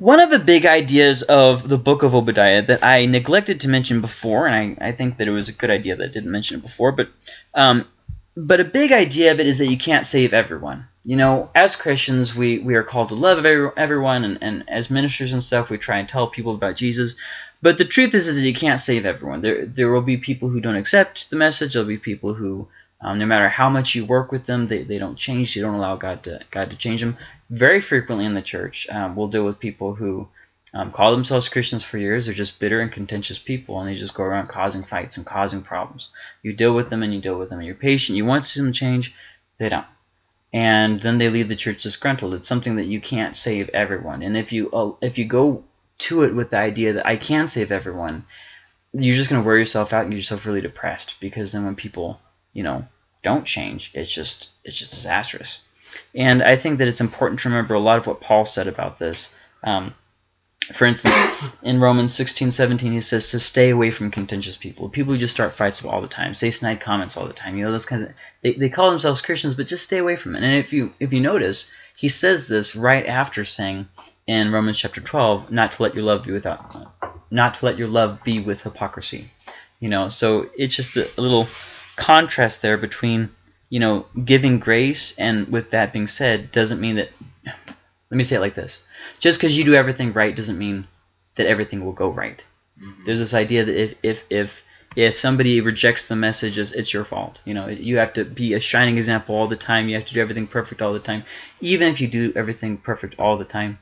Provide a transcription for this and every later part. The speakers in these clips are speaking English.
One of the big ideas of the book of Obadiah that I neglected to mention before, and I, I think that it was a good idea that I didn't mention it before, but um, but a big idea of it is that you can't save everyone. You know, as Christians, we, we are called to love everyone, and, and as ministers and stuff, we try and tell people about Jesus. But the truth is, is that you can't save everyone. There, there will be people who don't accept the message. There'll be people who, um, no matter how much you work with them, they, they don't change. You don't allow God to God to change them. Very frequently in the church, um, we'll deal with people who um, call themselves Christians for years. They're just bitter and contentious people, and they just go around causing fights and causing problems. You deal with them, and you deal with them, and you're patient. You want to see them change. They don't. And then they leave the church disgruntled. It's something that you can't save everyone. And if you uh, if you go to it with the idea that I can save everyone, you're just going to wear yourself out and get yourself really depressed because then when people, you know, don't change, it's just it's just disastrous. And I think that it's important to remember a lot of what Paul said about this. Um, for instance, in Romans 16, 17, he says to stay away from contentious people. People who just start fights all the time, say snide comments all the time. You know, those kinds of they, they call themselves Christians, but just stay away from it. And if you if you notice, he says this right after saying in Romans chapter 12, not to let your love be without not to let your love be with hypocrisy. You know, so it's just a, a little contrast there between, you know, giving grace and with that being said, doesn't mean that let me say it like this. Just because you do everything right doesn't mean that everything will go right. Mm -hmm. There's this idea that if, if, if, if somebody rejects the message, it's your fault. You know, you have to be a shining example all the time. You have to do everything perfect all the time. Even if you do everything perfect all the time,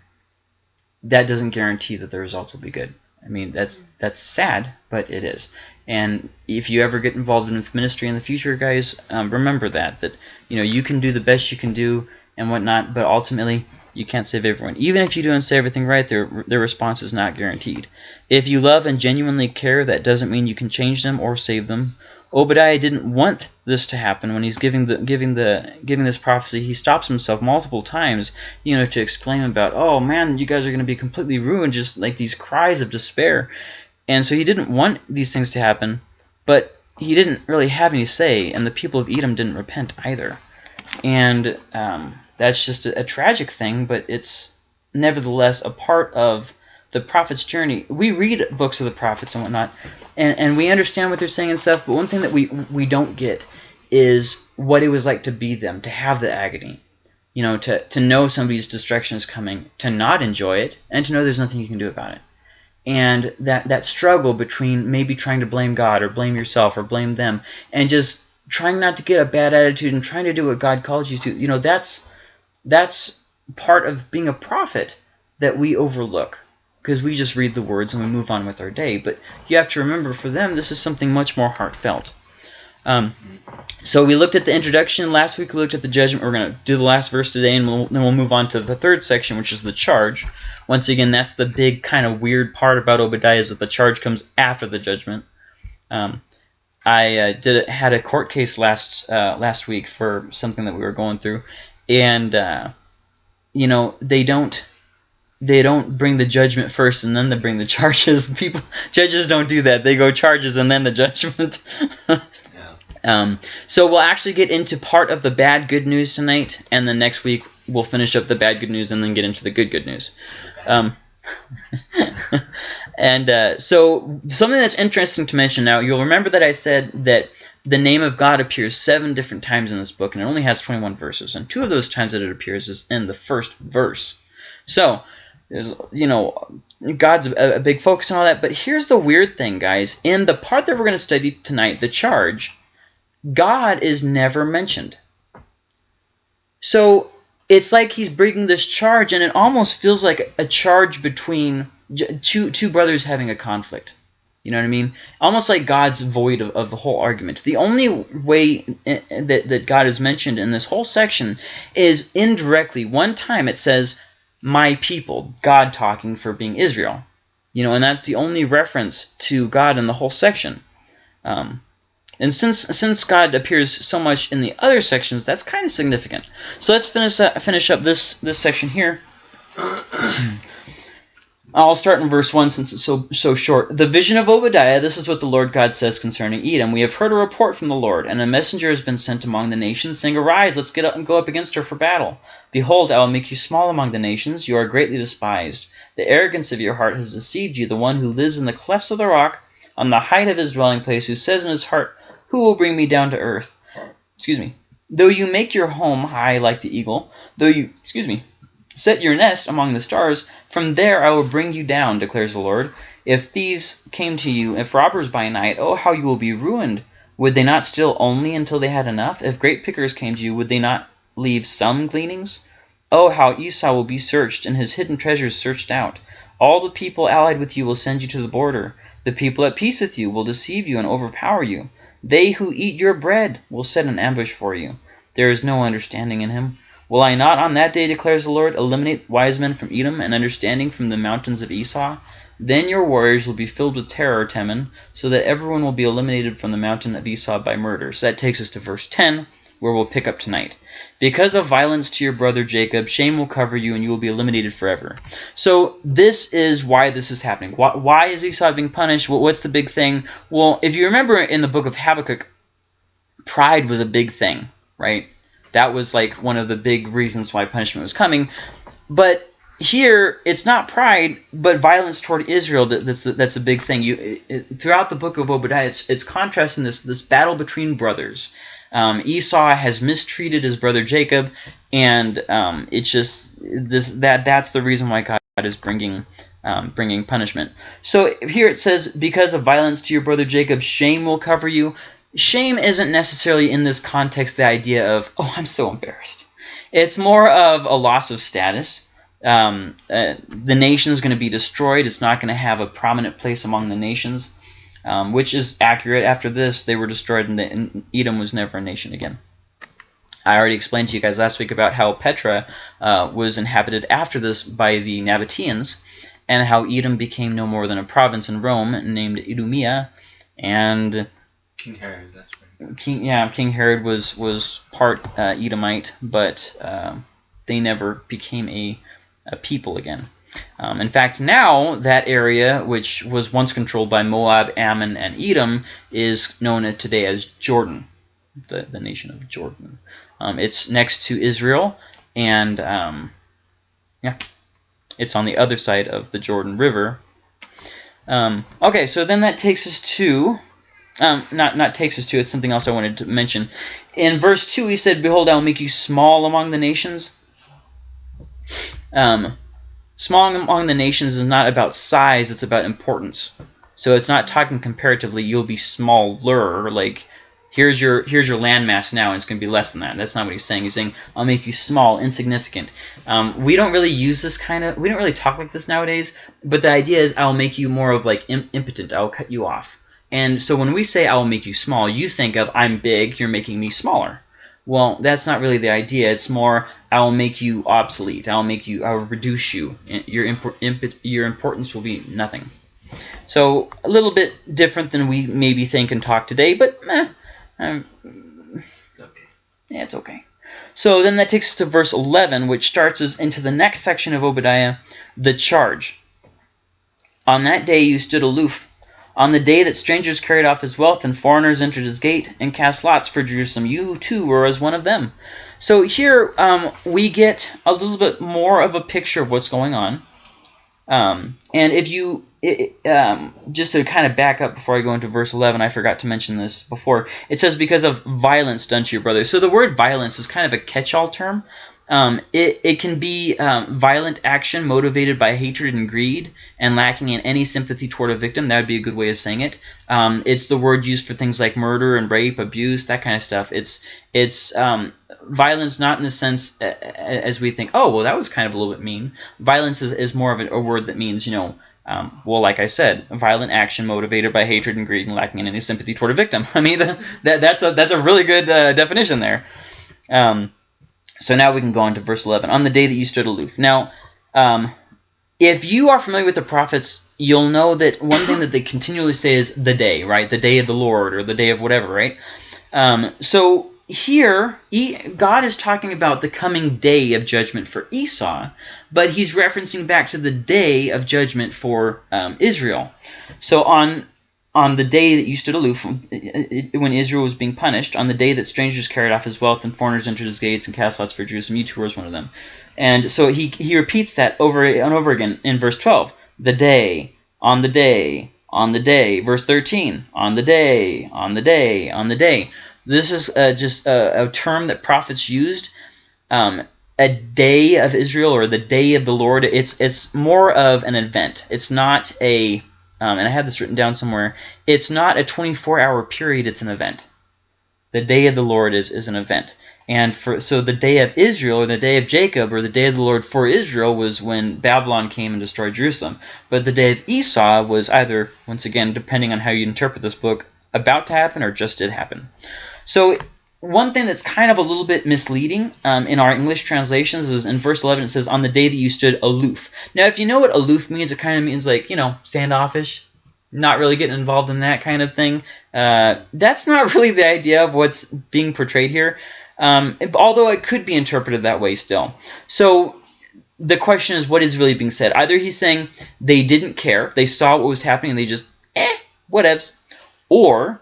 that doesn't guarantee that the results will be good. I mean, that's that's sad, but it is. And if you ever get involved in ministry in the future, guys, um, remember that that you know you can do the best you can do and whatnot, but ultimately you can't save everyone. Even if you do and say everything right, their, their response is not guaranteed. If you love and genuinely care, that doesn't mean you can change them or save them. Obadiah didn't want this to happen when he's giving the giving the giving this prophecy. He stops himself multiple times, you know, to exclaim about, "Oh man, you guys are going to be completely ruined!" Just like these cries of despair. And so he didn't want these things to happen, but he didn't really have any say, and the people of Edom didn't repent either. And um, that's just a, a tragic thing, but it's nevertheless a part of the prophet's journey. We read books of the prophets and whatnot, and, and we understand what they're saying and stuff, but one thing that we, we don't get is what it was like to be them, to have the agony. You know, to, to know somebody's destruction is coming, to not enjoy it, and to know there's nothing you can do about it. And that, that struggle between maybe trying to blame God or blame yourself or blame them and just trying not to get a bad attitude and trying to do what God calls you to, you know, that's that's part of being a prophet that we overlook because we just read the words and we move on with our day. But you have to remember, for them, this is something much more heartfelt. Um, so we looked at the introduction. Last week we looked at the judgment. We're going to do the last verse today, and we'll, then we'll move on to the third section, which is the charge. Once again, that's the big kind of weird part about Obadiah is that the charge comes after the judgment. Um, I uh, did had a court case last uh, last week for something that we were going through, and uh, you know they don't they don't bring the judgment first and then they bring the charges. People judges don't do that. They go charges and then the judgment. yeah. um, so we'll actually get into part of the bad good news tonight, and then next week we'll finish up the bad good news and then get into the good good news. Um, and uh, so something that's interesting to mention now, you'll remember that I said that the name of God appears seven different times in this book, and it only has 21 verses. And two of those times that it appears is in the first verse. So, there's, you know, God's a, a big focus on all that. But here's the weird thing, guys. In the part that we're going to study tonight, the charge, God is never mentioned. So, it's like he's bringing this charge, and it almost feels like a charge between two, two brothers having a conflict. You know what I mean? Almost like God's void of, of the whole argument. The only way eh, eh, that, that God is mentioned in this whole section is indirectly. One time it says, my people, God talking for being Israel. You know, and that's the only reference to God in the whole section. Um, and since since God appears so much in the other sections, that's kind of significant. So let's finish uh, finish up this this section here. I'll start in verse 1 since it's so so short. The vision of Obadiah, this is what the Lord God says concerning Edom. We have heard a report from the Lord, and a messenger has been sent among the nations, saying, Arise, let's get up and go up against her for battle. Behold, I will make you small among the nations. You are greatly despised. The arrogance of your heart has deceived you, the one who lives in the clefts of the rock, on the height of his dwelling place, who says in his heart, Who will bring me down to earth? Excuse me. Though you make your home high like the eagle, though you, excuse me, Set your nest among the stars. From there I will bring you down, declares the Lord. If thieves came to you, if robbers by night, oh, how you will be ruined! Would they not steal only until they had enough? If grape pickers came to you, would they not leave some gleanings? Oh, how Esau will be searched, and his hidden treasures searched out. All the people allied with you will send you to the border. The people at peace with you will deceive you and overpower you. They who eat your bread will set an ambush for you. There is no understanding in him. Will I not on that day, declares the Lord, eliminate wise men from Edom and understanding from the mountains of Esau? Then your warriors will be filled with terror, Teman, so that everyone will be eliminated from the mountain of Esau by murder. So that takes us to verse 10, where we'll pick up tonight. Because of violence to your brother Jacob, shame will cover you and you will be eliminated forever. So this is why this is happening. Why, why is Esau being punished? What's the big thing? Well, if you remember in the book of Habakkuk, pride was a big thing, right? That was like one of the big reasons why punishment was coming. But here, it's not pride, but violence toward Israel that, that's a, that's a big thing. You it, throughout the book of Obadiah, it's, it's contrasting this this battle between brothers. Um, Esau has mistreated his brother Jacob, and um, it's just this that that's the reason why God is bringing um, bringing punishment. So here it says, because of violence to your brother Jacob, shame will cover you shame isn't necessarily in this context the idea of, oh, I'm so embarrassed. It's more of a loss of status. Um, uh, the nation is going to be destroyed. It's not going to have a prominent place among the nations, um, which is accurate. After this, they were destroyed, and, the, and, Edom was never a nation again. I already explained to you guys last week about how Petra uh, was inhabited after this by the Nabateans, and how Edom became no more than a province in Rome named Idumea, and King Herod, that's right. King, yeah, King Herod was was part uh, Edomite, but um, they never became a, a people again. Um, in fact, now that area, which was once controlled by Moab, Ammon, and Edom, is known today as Jordan, the, the nation of Jordan. Um, it's next to Israel, and um, yeah, it's on the other side of the Jordan River. Um, okay, so then that takes us to um, not not takes us to it's something else I wanted to mention. In verse two, he said, "Behold, I will make you small among the nations." Um, small among the nations is not about size; it's about importance. So it's not talking comparatively. You'll be smaller. Like here's your here's your landmass now, and it's going to be less than that. That's not what he's saying. He's saying I'll make you small, insignificant. Um, we don't really use this kind of. We don't really talk like this nowadays. But the idea is I'll make you more of like impotent. I'll cut you off. And so when we say I will make you small, you think of I'm big, you're making me smaller. Well, that's not really the idea. It's more I will make you obsolete. I will make you. I will reduce you. Your imp your importance will be nothing. So a little bit different than we maybe think and talk today, but eh, um, it's okay. Yeah, it's okay. So then that takes us to verse 11, which starts us into the next section of Obadiah, the charge. On that day you stood aloof on the day that strangers carried off his wealth and foreigners entered his gate and cast lots for Jerusalem, you too were as one of them. So here um, we get a little bit more of a picture of what's going on. Um, and if you, it, um, just to kind of back up before I go into verse 11, I forgot to mention this before. It says, because of violence done to your brother. So the word violence is kind of a catch-all term. Um, it, it can be um, violent action motivated by hatred and greed and lacking in any sympathy toward a victim. That would be a good way of saying it. Um, it's the word used for things like murder and rape, abuse, that kind of stuff. It's it's um, violence not in the sense as we think, oh, well, that was kind of a little bit mean. Violence is, is more of a, a word that means, you know, um, well, like I said, violent action motivated by hatred and greed and lacking in any sympathy toward a victim. I mean, the, that, that's, a, that's a really good uh, definition there. Um, so now we can go on to verse 11. On the day that you stood aloof. Now, um, if you are familiar with the prophets, you'll know that one thing that they continually say is the day, right? The day of the Lord or the day of whatever, right? Um, so here, God is talking about the coming day of judgment for Esau, but he's referencing back to the day of judgment for um, Israel. So on on the day that you stood aloof when Israel was being punished, on the day that strangers carried off his wealth and foreigners entered his gates and cast lots for Jerusalem, you too one of them. And so he, he repeats that over and over again in verse 12. The day, on the day, on the day. Verse 13, on the day, on the day, on the day. This is uh, just a, a, term that prophets used. Um, a day of Israel or the day of the Lord. It's it's more of an event. It's not a, um, and I have this written down somewhere. It's not a 24-hour period. It's an event. The day of the Lord is is an event. And for so the day of Israel or the day of Jacob or the day of the Lord for Israel was when Babylon came and destroyed Jerusalem. But the day of Esau was either, once again, depending on how you interpret this book, about to happen or just did happen. So one thing that's kind of a little bit misleading um, in our English translations is in verse 11 it says, on the day that you stood aloof. Now, if you know what aloof means, it kind of means like, you know, standoffish, not really getting involved in that kind of thing. Uh, that's not really the idea of what's being portrayed here um, although it could be interpreted that way still. So the question is what is really being said? Either he's saying they didn't care, they saw what was happening, and they just, eh, whatevs. Or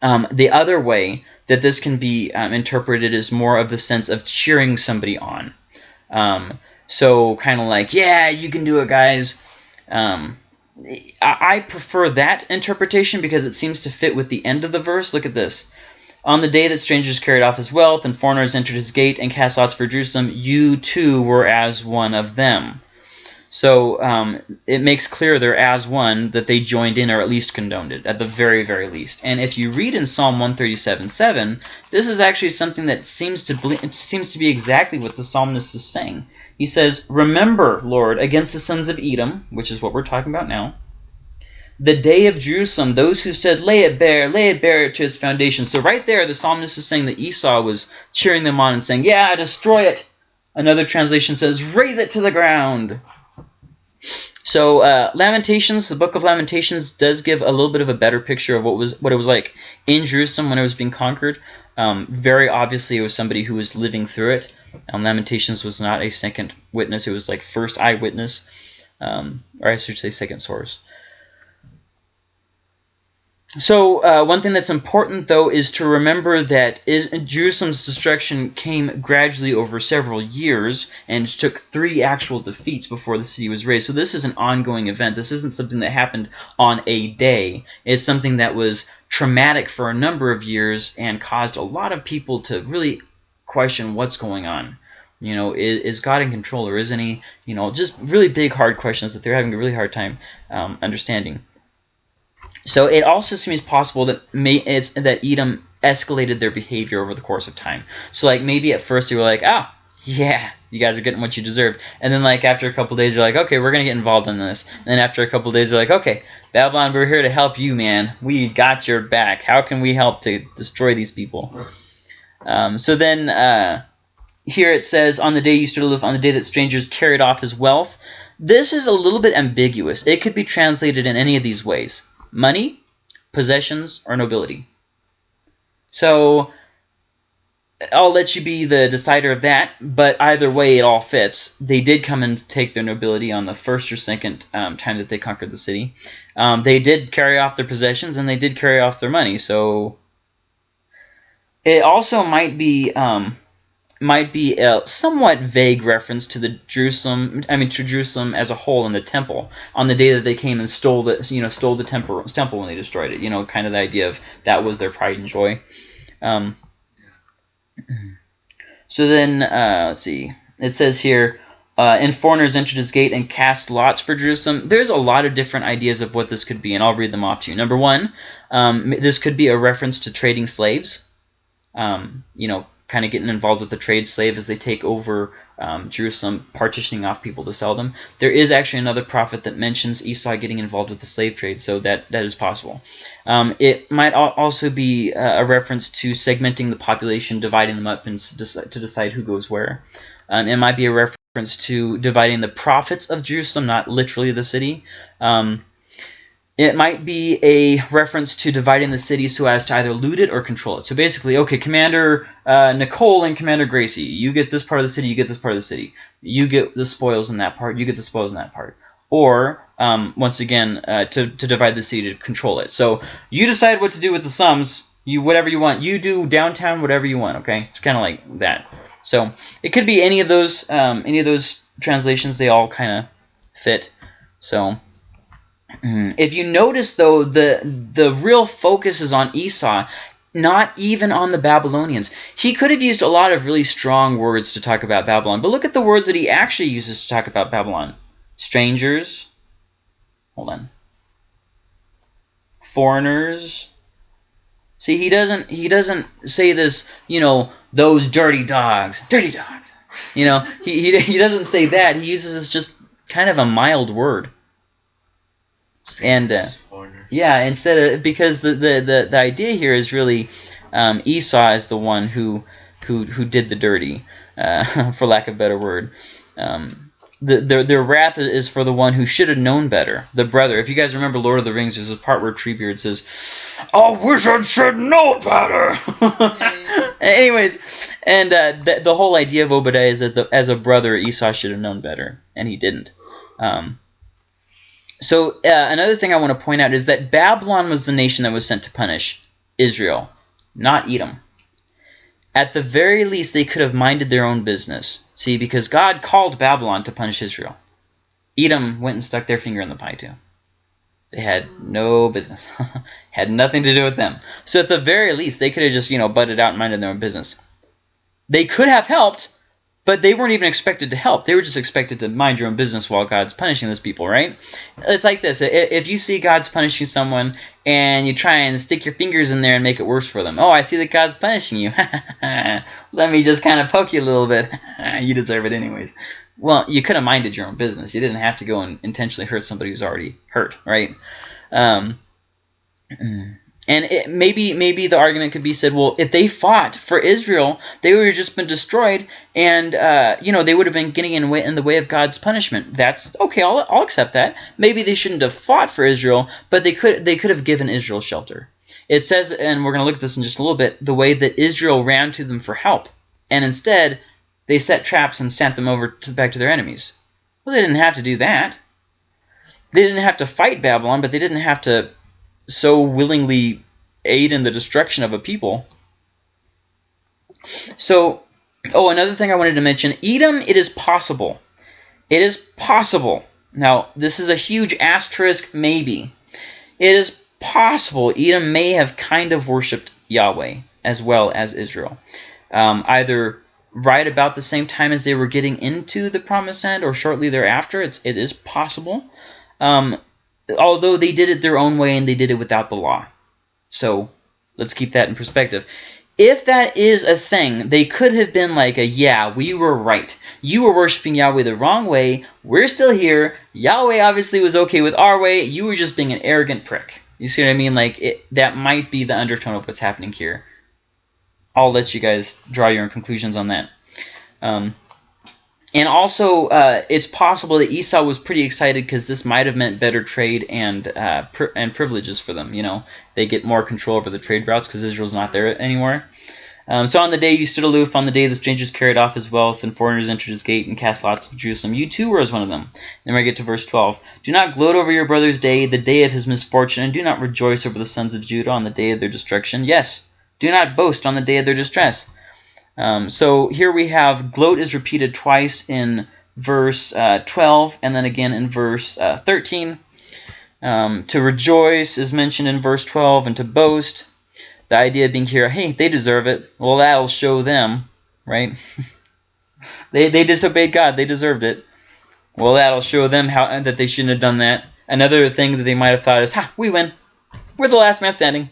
um, the other way that this can be um, interpreted as more of the sense of cheering somebody on. Um, so kind of like, yeah, you can do it, guys. Um, I prefer that interpretation because it seems to fit with the end of the verse. Look at this. On the day that strangers carried off his wealth and foreigners entered his gate and cast lots for Jerusalem, you too were as one of them. So um, it makes clear they're as one that they joined in or at least condoned it, at the very, very least. And if you read in Psalm 137.7, this is actually something that seems to seems to be exactly what the psalmist is saying. He says, Remember, Lord, against the sons of Edom, which is what we're talking about now, the day of Jerusalem, those who said, lay it bare, lay it bare to its foundation. So right there, the psalmist is saying that Esau was cheering them on and saying, yeah, destroy it. Another translation says, raze it to the ground. So uh, Lamentations, the book of Lamentations, does give a little bit of a better picture of what was what it was like in Jerusalem when it was being conquered. Um, very obviously, it was somebody who was living through it. Um, Lamentations was not a second witness; it was like first eyewitness, um, or I should say second source. So uh, one thing that's important, though, is to remember that is, Jerusalem's destruction came gradually over several years and took three actual defeats before the city was razed. So this is an ongoing event. This isn't something that happened on a day. It's something that was traumatic for a number of years and caused a lot of people to really question what's going on. You know, is, is God in control or isn't he? You know, just really big, hard questions that they're having a really hard time um, understanding. So it also seems possible that may, that Edom escalated their behavior over the course of time. So like maybe at first they were like, oh, yeah, you guys are getting what you deserve. And then like after a couple days they're like, okay, we're gonna get involved in this. And then after a couple days they're like, okay, Babylon, we're here to help you, man. We got your back. How can we help to destroy these people? Um, so then uh, here it says, on the day you stood aloof, on the day that strangers carried off his wealth. This is a little bit ambiguous. It could be translated in any of these ways money, possessions, or nobility. So I'll let you be the decider of that, but either way it all fits. They did come and take their nobility on the first or second um, time that they conquered the city. Um, they did carry off their possessions and they did carry off their money, so it also might be um, might be a somewhat vague reference to the Jerusalem, I mean to Jerusalem as a whole in the temple on the day that they came and stole the, you know, stole the temple, temple when they destroyed it. You know, kind of the idea of that was their pride and joy. Um, so then, uh, let's see. It says here, uh, and foreigners entered his gate and cast lots for Jerusalem. There's a lot of different ideas of what this could be, and I'll read them off to you. Number one, um, this could be a reference to trading slaves. Um, you know, kind of getting involved with the trade slave as they take over um, Jerusalem, partitioning off people to sell them. There is actually another prophet that mentions Esau getting involved with the slave trade, so that, that is possible. Um, it might also be a reference to segmenting the population, dividing them up and to decide who goes where. Um, it might be a reference to dividing the profits of Jerusalem, not literally the city. Um, It might be a reference to dividing the city so as to either loot it or control it. So basically, okay, Commander uh, Nicole and Commander Gracie, you get this part of the city, you get this part of the city. You get the spoils in that part, you get the spoils in that part. Or, um, once again, uh, to, to divide the city to control it. So you decide what to do with the sums, you whatever you want. You do downtown whatever you want, okay? It's kind of like that. So it could be any of those um, any of those translations. They all kind of fit. So Mm-hmm. if you notice though, the the real focus is on Esau, not even on the Babylonians. He could have used a lot of really strong words to talk about Babylon, but look at the words that he actually uses to talk about Babylon: strangers. Hold on. Foreigners. See, he doesn't he doesn't say this, you know, those dirty dogs, dirty dogs. You know, he, he, he doesn't say that. He uses this just kind of a mild word. And uh, yeah, instead of because the, the, the, the idea here is really um, Esau is the one who who who did the dirty, uh, for lack of a better word. Um, the, their, their wrath is for the one who should have known better, the brother. If you guys remember Lord of the Rings, there's a part where Treebeard says, I wish I should know better. Anyways, and uh, the, the whole idea of Obadiah is that the, as a brother, Esau should have known better, and he didn't. Um, so uh, another thing I want to point out is that Babylon was the nation that was sent to punish Israel, not Edom. At the very least, they could have minded their own business. See, because God called Babylon to punish Israel. Edom went and stuck their finger in the pie too. They had no business. had nothing to do with them. So at the very least, they could have just, you know, butted out and minded their own business. They could have helped, but they weren't even expected to help. They were just expected to mind your own business while God's punishing those people, right? It's like this. If you see God's punishing someone and you try and stick your fingers in there and make it worse for them. Oh, I see that God's punishing you. Let me just kind of poke you a little bit. you deserve it anyways. Well, you could have minded your own business. You didn't have to go and intentionally hurt somebody who's already hurt, right? Um, and it, maybe maybe the argument could be said, well, if they fought for Israel, they would have just been destroyed, and uh, you know they would have been getting in, way, in the way of God's punishment. That's okay. I'll, I'll accept that. Maybe they shouldn't have fought for Israel, but they could they could have given Israel shelter. It says, and we're going to look at this in just a little bit, the way that Israel ran to them for help, and instead they set traps and sent them over to, back to their enemies. Well, they didn't have to do that. They didn't have to fight Babylon, but they didn't have to so willingly aid in the destruction of a people. So, oh, another thing I wanted to mention, Edom, it is possible. It is possible. Now, this is a huge asterisk maybe. It is possible Edom may have kind of worshipped Yahweh as well as Israel. Um, either right about the same time as they were getting into the promised land or shortly thereafter. It's, it is possible. Um, although they did it their own way and they did it without the law. So let's keep that in perspective. If that is a thing, they could have been like a, yeah, we were right. You were worshiping Yahweh the wrong way. We're still here. Yahweh obviously was okay with our way. You were just being an arrogant prick. You see what I mean? Like, it, that might be the undertone of what's happening here. I'll let you guys draw your own conclusions on that. Um, and also, uh, it's possible that Esau was pretty excited because this might have meant better trade and uh, and privileges for them. You know, they get more control over the trade routes because Israel's not there anymore. Um, so on the day you stood aloof, on the day the strangers carried off his wealth, and foreigners entered his gate and cast lots of Jerusalem, you too were as one of them. Then we get to verse 12. Do not gloat over your brother's day, the day of his misfortune, and do not rejoice over the sons of Judah on the day of their destruction. Yes, do not boast on the day of their distress. Um, so here we have gloat is repeated twice in verse uh, 12 and then again in verse uh, 13. Um, to rejoice is mentioned in verse 12 and to boast. The idea being here, hey, they deserve it. Well, that'll show them, right? they, they disobeyed God. They deserved it. Well, that'll show them how that they shouldn't have done that. Another thing that they might have thought is, ha, we win. We're the last man standing.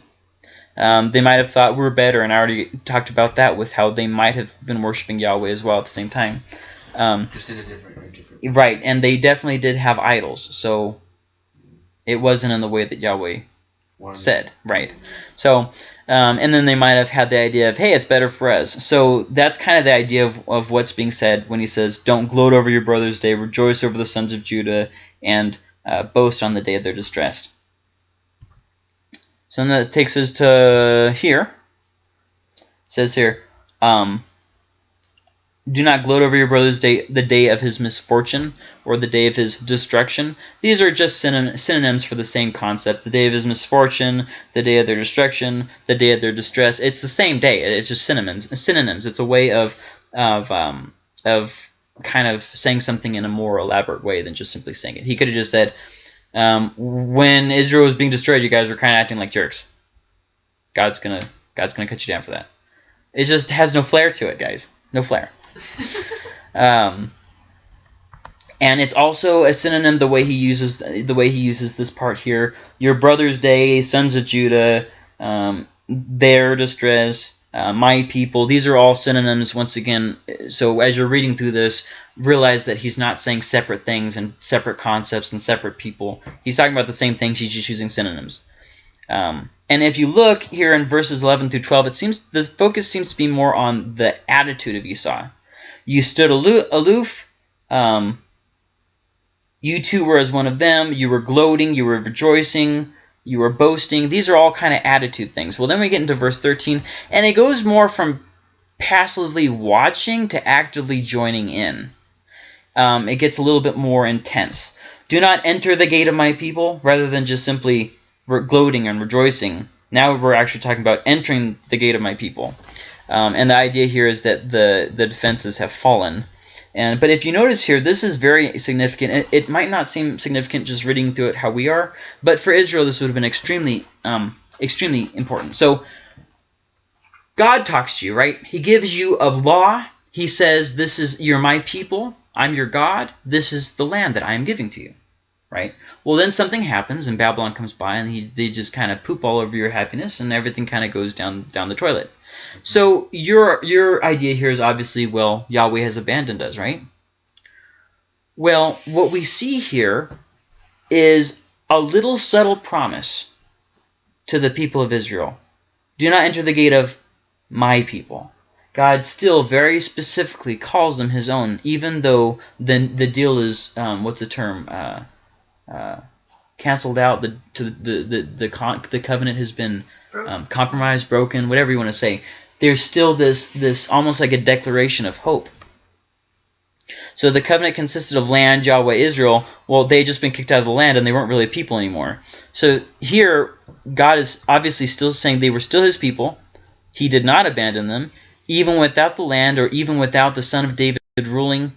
Um, they might have thought we are better, and I already talked about that with how they might have been worshiping Yahweh as well at the same time. Um, Just in a different, different Right, and they definitely did have idols, so it wasn't in the way that Yahweh One. said. Right. So, um, and then they might have had the idea of, hey, it's better for us. So that's kind of the idea of, of what's being said when he says, don't gloat over your brother's day, rejoice over the sons of Judah, and uh, boast on the day of their distress. So then that takes us to here. It says here, um, do not gloat over your brother's day, the day of his misfortune, or the day of his destruction. These are just synon synonyms for the same concept. The day of his misfortune, the day of their destruction, the day of their distress. It's the same day. It's just synonyms. Synonyms. It's a way of of um, of kind of saying something in a more elaborate way than just simply saying it. He could have just said, um, "When Israel was being destroyed, you guys were kind of acting like jerks. God's gonna God's gonna cut you down for that." It just has no flair to it, guys. No flair. um, and it's also a synonym the way he uses the way he uses this part here. Your brother's day, sons of Judah, um, their distress, uh, my people. These are all synonyms. Once again, so as you're reading through this, realize that he's not saying separate things and separate concepts and separate people. He's talking about the same things. He's just using synonyms. Um, and if you look here in verses 11 through 12, it seems the focus seems to be more on the attitude of Esau. You stood aloof. Um, you too were as one of them. You were gloating. You were rejoicing. You were boasting. These are all kind of attitude things. Well, then we get into verse 13, and it goes more from passively watching to actively joining in. Um, it gets a little bit more intense. Do not enter the gate of my people, rather than just simply gloating and rejoicing. Now we're actually talking about entering the gate of my people. Um, and the idea here is that the, the defenses have fallen. And But if you notice here, this is very significant. It, it, might not seem significant just reading through it how we are, but for Israel this would have been extremely, um, extremely important. So God talks to you, right? He gives you a law. He says, this is, you're my people. I'm your God. This is the land that I am giving to you, right? Well, then something happens, and Babylon comes by, and he, they just kind of poop all over your happiness, and everything kind of goes down down the toilet. So your your idea here is obviously, well, Yahweh has abandoned us, right? Well, what we see here is a little subtle promise to the people of Israel. Do not enter the gate of my people. God still very specifically calls them his own, even though the, the deal is, um, what's the term, uh, uh, canceled out, the, to the, the, the, the covenant has been um, compromised, broken, whatever you want to say, there's still this this almost like a declaration of hope. So the covenant consisted of land, Yahweh, Israel. Well, they had just been kicked out of the land and they weren't really a people anymore. So here, God is obviously still saying they were still his people. He did not abandon them, even without the land or even without the son of David ruling,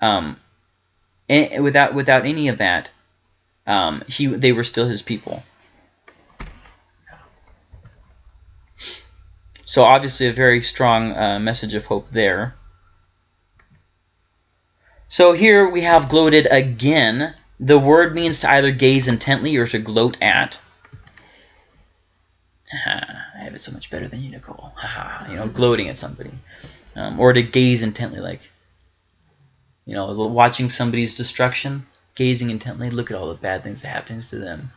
um, without without any of that. Um, he they were still his people. So obviously a very strong uh, message of hope there. So here we have gloated again. The word means to either gaze intently or to gloat at. I have it so much better than you, Nicole. you know, gloating at somebody. Um, or to gaze intently, like, you know, watching somebody's destruction, gazing intently, look at all the bad things that happens to them.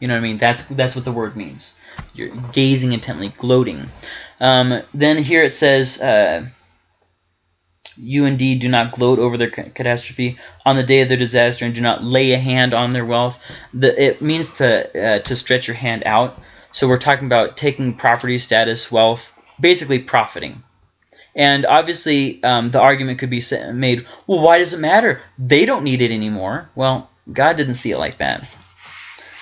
You know what I mean? That's that's what the word means. You're gazing intently, gloating. Um, then here it says, uh, you indeed do not gloat over their catastrophe on the day of their disaster and do not lay a hand on their wealth. The, it means to, uh, to stretch your hand out. So we're talking about taking property, status, wealth, basically profiting. And obviously, um, the argument could be made, well, why does it matter? They don't need it anymore. Well, God didn't see it like that.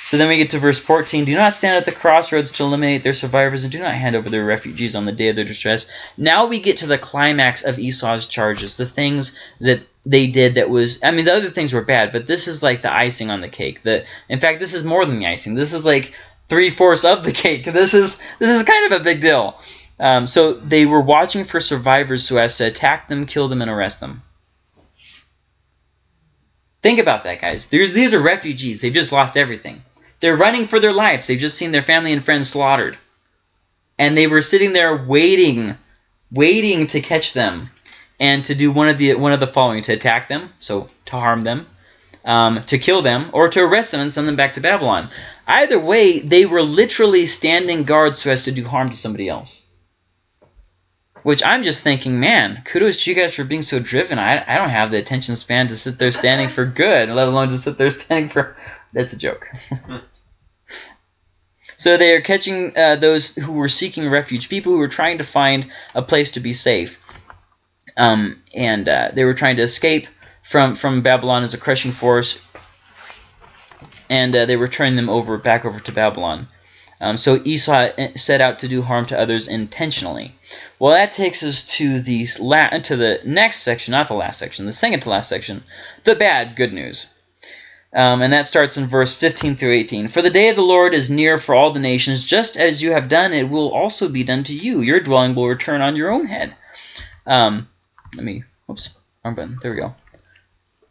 So then we get to verse 14. Do not stand at the crossroads to eliminate their survivors, and do not hand over their refugees on the day of their distress. Now we get to the climax of Esau's charges, the things that they did that was, I mean, the other things were bad, but this is like the icing on the cake. The, in fact, this is more than the icing. This is like three-fourths of the cake. This is, this is kind of a big deal. Um, so they were watching for survivors so as to attack them, kill them, and arrest them. Think about that, guys. There's, these are refugees. They've just lost everything. They're running for their lives. They've just seen their family and friends slaughtered. And they were sitting there waiting, waiting to catch them and to do one of the one of the following to attack them, so to harm them, um, to kill them, or to arrest them and send them back to Babylon. Either way, they were literally standing guard so as to do harm to somebody else. Which I'm just thinking, man, kudos to you guys for being so driven. I, I don't have the attention span to sit there standing for good, let alone to sit there standing for... That's a joke. So they are catching uh, those who were seeking refuge, people who were trying to find a place to be safe. Um, and uh, they were trying to escape from, from Babylon as a crushing force. And uh, they were turning them over back over to Babylon. Um, so Esau uh, set out to do harm to others intentionally. Well, that takes us to the to the next section, not the last section, the second to last section, the bad good news. Um, and that starts in verse 15 through 18. For the day of the Lord is near for all the nations, just as you have done, it will also be done to you. Your dwelling will return on your own head. Um, let me, oops, wrong button. There we go.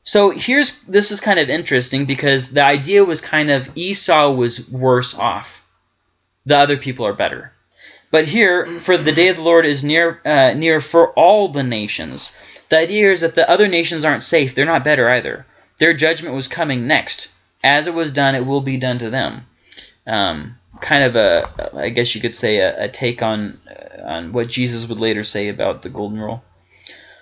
So here's, this is kind of interesting because the idea was kind of Esau was worse off. The other people are better. But here, for the day of the Lord is near, uh, near for all the nations. The idea is that the other nations aren't safe. They're not better either. Their judgment was coming next. As it was done, it will be done to them. Um, kind of a, I guess you could say, a, a take on, uh, on what Jesus would later say about the golden rule.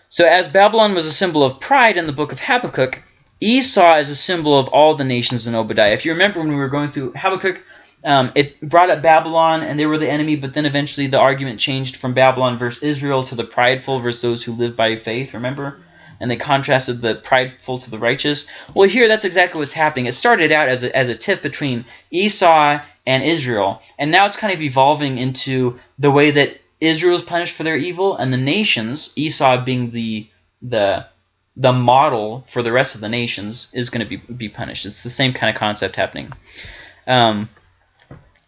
So as Babylon was a symbol of pride in the book of Habakkuk, Esau is a symbol of all the nations in Obadiah. If you remember when we were going through Habakkuk, um, it brought up Babylon, and they were the enemy, but then eventually the argument changed from Babylon versus Israel to the prideful versus those who live by faith, remember? And they contrasted the prideful to the righteous. Well, here that's exactly what's happening. It started out as a, as a tiff between Esau and Israel, and now it's kind of evolving into the way that Israel is punished for their evil, and the nations, Esau being the the the model for the rest of the nations, is going to be, be punished. It's the same kind of concept happening. Um,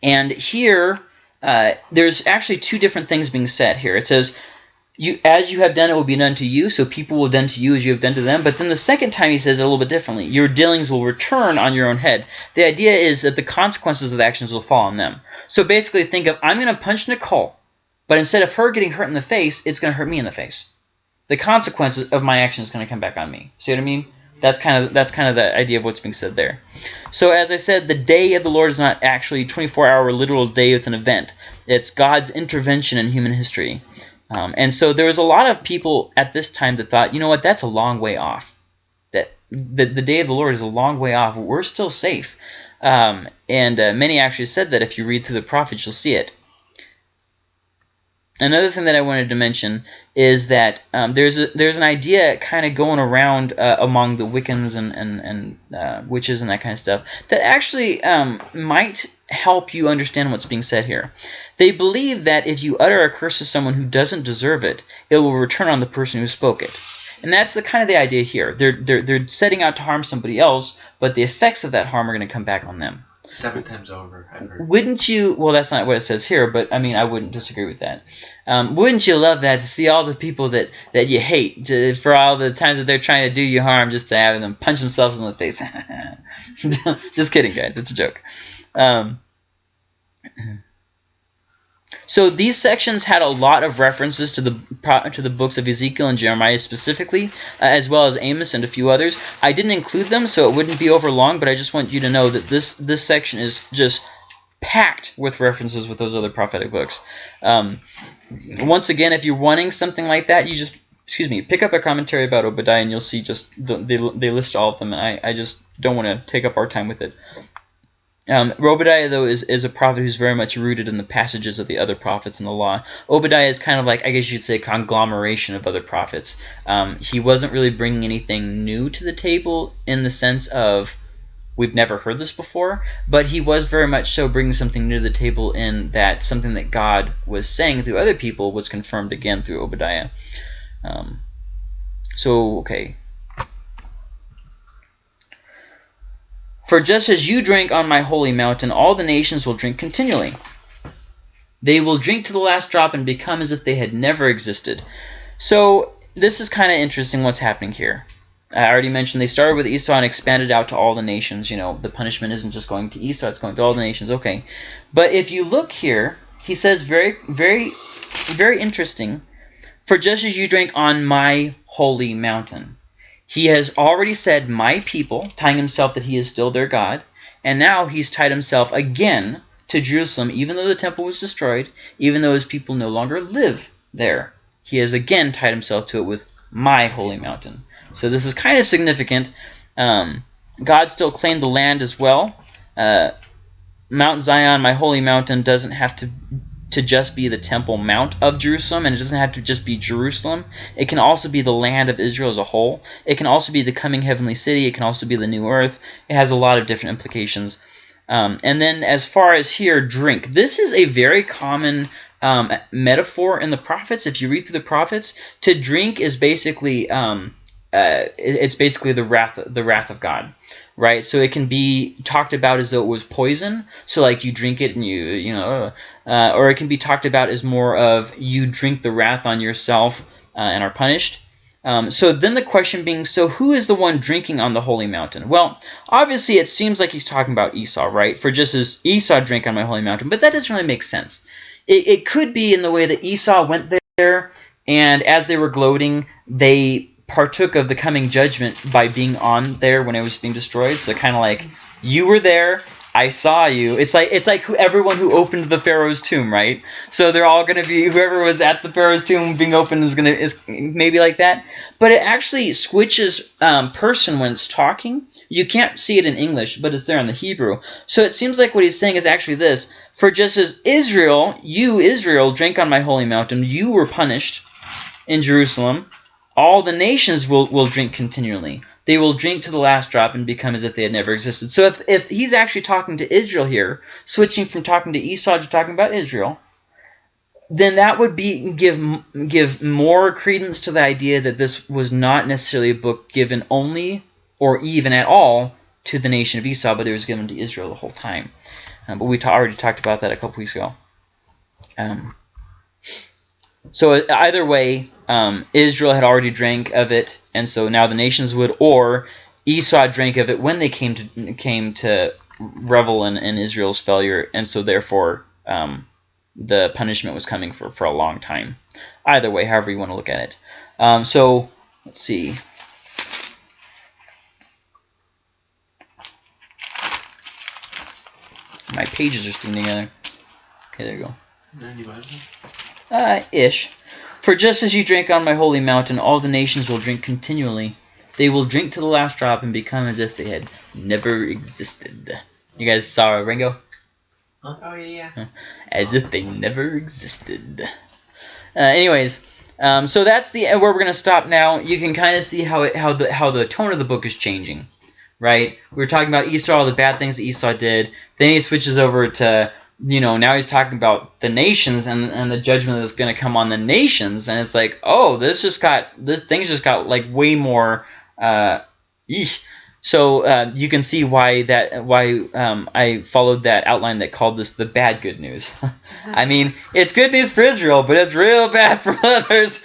and here, uh, there's actually two different things being said here. It says, you, as you have done, it will be done to you, so people will done to you as you have done to them. But then the second time he says it a little bit differently. Your dealings will return on your own head. The idea is that the consequences of the actions will fall on them. So basically think of, I'm going to punch Nicole, but instead of her getting hurt in the face, it's going to hurt me in the face. The consequences of my action is going to come back on me. See what I mean? That's kind of that's kind of the idea of what's being said there. So as I said, the day of the Lord is not actually 24-hour literal day. It's an event. It's God's intervention in human history. Um, and so there was a lot of people at this time that thought, you know what, that's a long way off. That the, the day of the Lord is a long way off. We're still safe. Um, and uh, many actually said that if you read through the prophets, you'll see it. Another thing that I wanted to mention is that um, there's a, there's an idea kind of going around uh, among the Wiccans and and, and uh, witches and that kind of stuff that actually um, might help you understand what's being said here. They believe that if you utter a curse to someone who doesn't deserve it, it will return on the person who spoke it. And that's the kind of the idea here. They're, they're, they're setting out to harm somebody else, but the effects of that harm are going to come back on them. Seven times over, I've heard. Wouldn't you, well, that's not what it says here, but I mean, I wouldn't disagree with that. Um, wouldn't you love that to see all the people that, that you hate to, for all the times that they're trying to do you harm just to have them punch themselves in the face? just kidding, guys. It's a joke. Um, so these sections had a lot of references to the to the books of Ezekiel and Jeremiah specifically, uh, as well as Amos and a few others. I didn't include them, so it wouldn't be over long, but I just want you to know that this this section is just packed with references with those other prophetic books. Um, once again, if you're wanting something like that, you just excuse me, pick up a commentary about Obadiah, and you'll see just the, they they list all of them. I I just don't want to take up our time with it. Um, Obadiah, though, is, is a prophet who's very much rooted in the passages of the other prophets in the law. Obadiah is kind of like, I guess you'd say, a conglomeration of other prophets. Um, he wasn't really bringing anything new to the table in the sense of we've never heard this before, but he was very much so bringing something new to the table in that something that God was saying through other people was confirmed again through Obadiah. Um, so, okay, For just as you drank on my holy mountain, all the nations will drink continually. They will drink to the last drop and become as if they had never existed. So this is kind of interesting what's happening here. I already mentioned they started with Esau and expanded out to all the nations. You know, the punishment isn't just going to Esau, it's going to all the nations. Okay. But if you look here, he says very, very, very interesting. For just as you drank on my holy mountain. He has already said, my people, tying himself that he is still their God. And now he's tied himself again to Jerusalem, even though the temple was destroyed, even though his people no longer live there. He has again tied himself to it with my holy mountain. So this is kind of significant. Um, God still claimed the land as well. Uh, Mount Zion, my holy mountain, doesn't have to to just be the temple mount of Jerusalem, and it doesn't have to just be Jerusalem. It can also be the land of Israel as a whole. It can also be the coming heavenly city. It can also be the new earth. It has a lot of different implications. Um, and then as far as here, drink. This is a very common um, metaphor in the prophets. If you read through the prophets, to drink is basically um, uh, it's basically the wrath the wrath of God, right? So it can be talked about as though it was poison. So like you drink it and you you know, uh, or it can be talked about as more of you drink the wrath on yourself uh, and are punished. Um, so then the question being, so who is the one drinking on the holy mountain? Well, obviously it seems like he's talking about Esau, right? For just as Esau drank on my holy mountain, but that doesn't really make sense. It, it could be in the way that Esau went there, and as they were gloating, they partook of the coming judgment by being on there when it was being destroyed. So kind of like you were there, I saw you. It's like it's like who, everyone who opened the Pharaoh's tomb, right? So they're all gonna be whoever was at the Pharaoh's tomb being opened is gonna is maybe like that. But it actually switches um, person when it's talking. You can't see it in English, but it's there in the Hebrew. So it seems like what he's saying is actually this: For just as Israel, you Israel, drank on my holy mountain, you were punished in Jerusalem all the nations will, will drink continually. They will drink to the last drop and become as if they had never existed. So if, if he's actually talking to Israel here, switching from talking to Esau to talking about Israel, then that would be give give more credence to the idea that this was not necessarily a book given only or even at all to the nation of Esau, but it was given to Israel the whole time. Um, but we already talked about that a couple weeks ago. Um, so either way, um, Israel had already drank of it, and so now the nations would, or Esau drank of it when they came to came to revel in, in Israel's failure, and so therefore um, the punishment was coming for, for a long time. Either way, however you want to look at it. Um, so let's see. My pages are sticking together. Okay, there you go. Uh, ish. For just as you drank on my holy mountain, all the nations will drink continually. They will drink to the last drop and become as if they had never existed. You guys saw Ringo? Oh, yeah, yeah. As if they never existed. Uh, anyways, um, so that's the where we're going to stop now. You can kind of see how it, how the how the tone of the book is changing, right? We were talking about Esau, all the bad things that Esau did. Then he switches over to you know, now he's talking about the nations and, and the judgment that's going to come on the nations. And it's like, oh, this just got, this things just got like way more, uh, eesh. So uh, you can see why that why um, I followed that outline that called this the bad good news. I mean, it's good news for Israel, but it's real bad for others.